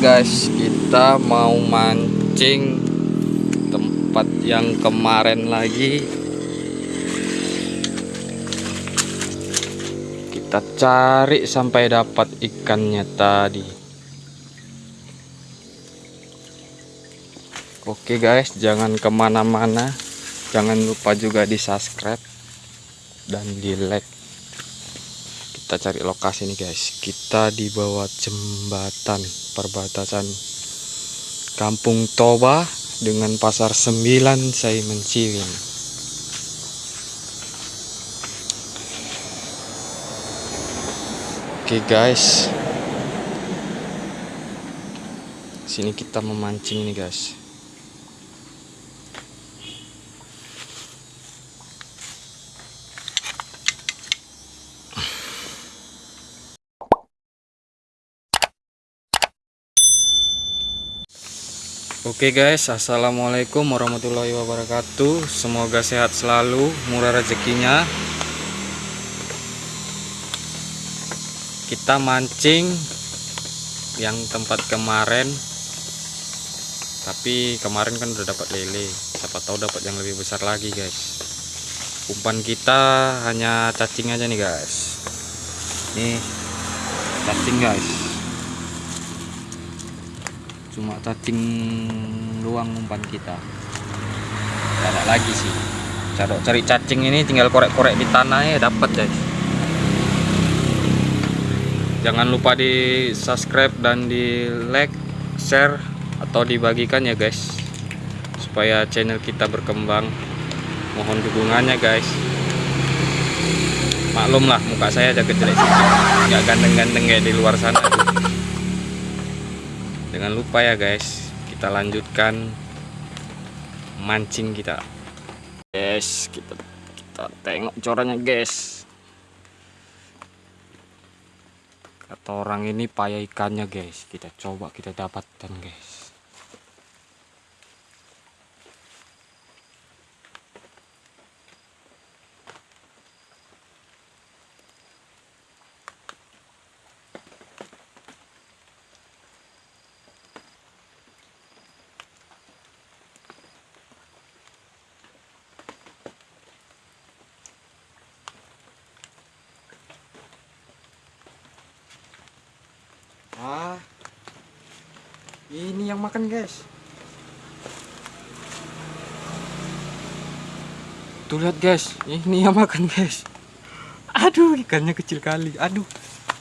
guys, kita mau mancing tempat yang kemarin lagi. Kita cari sampai dapat ikannya tadi. Oke guys, jangan ke mana-mana. Jangan lupa juga di subscribe dan di like kita cari lokasi nih guys kita di bawah jembatan perbatasan Kampung Toba dengan Pasar 9 saya Menciwin Oke guys. Sini kita memancing nih guys Oke guys, assalamualaikum warahmatullahi wabarakatuh. Semoga sehat selalu, murah rezekinya. Kita mancing yang tempat kemarin, tapi kemarin kan udah dapat lele. Siapa tahu dapat yang lebih besar lagi guys. Umpan kita hanya cacing aja nih guys. Nih cacing guys cuma cacing luang umpan kita. Tidak ada lagi sih. Cara cari cacing ini tinggal korek-korek di tanah ya dapat guys. Jangan lupa di subscribe dan di like share atau dibagikan ya guys. Supaya channel kita berkembang. Mohon dukungannya guys. Maklum lah muka saya jaga jelek. Nggak ganteng-ganteng kayak di luar sana jangan lupa ya guys. Kita lanjutkan mancing kita. Guys kita kita tengok corannya guys. Kata orang ini payah ikannya guys. Kita coba kita dapatkan guys ah ini yang makan guys. Tuh lihat guys. Ini yang makan guys. Aduh ikannya kecil kali. Aduh.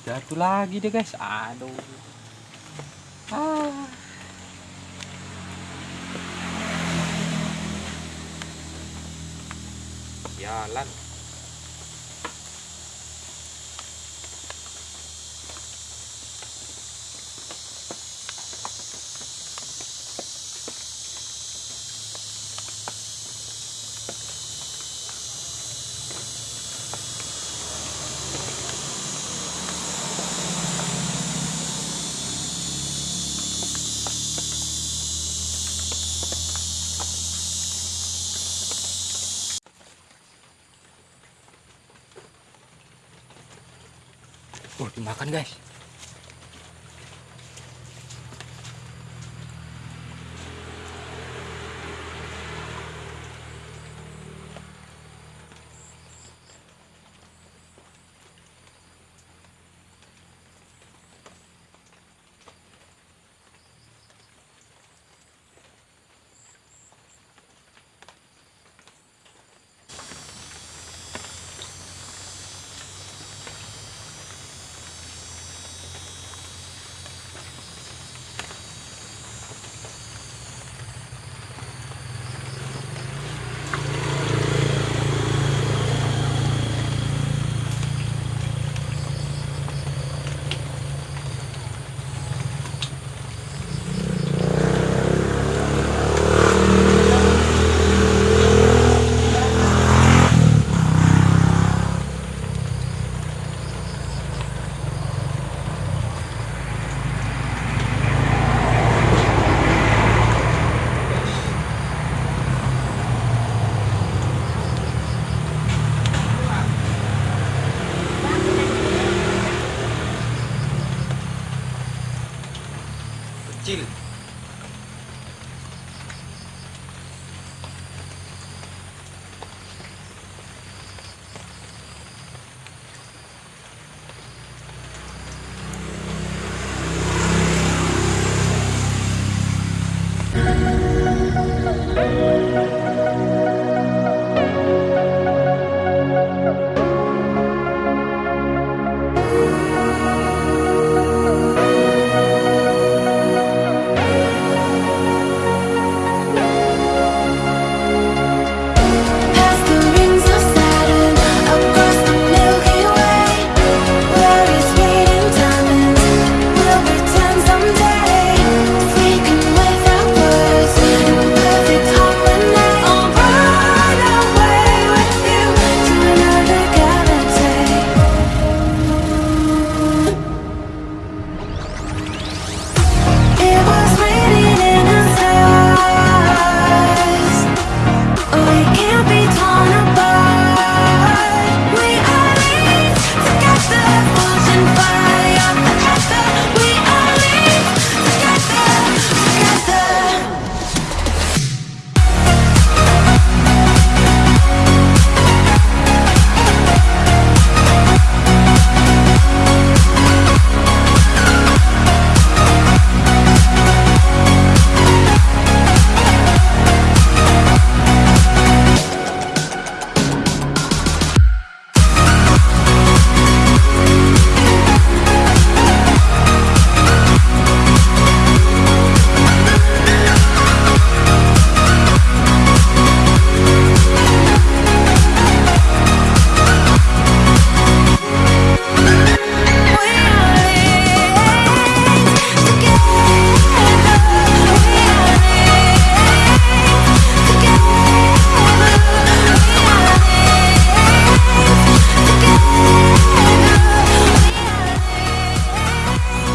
Jatuh lagi deh guys. Aduh. Ah. Jalan Oh, dimakan guys.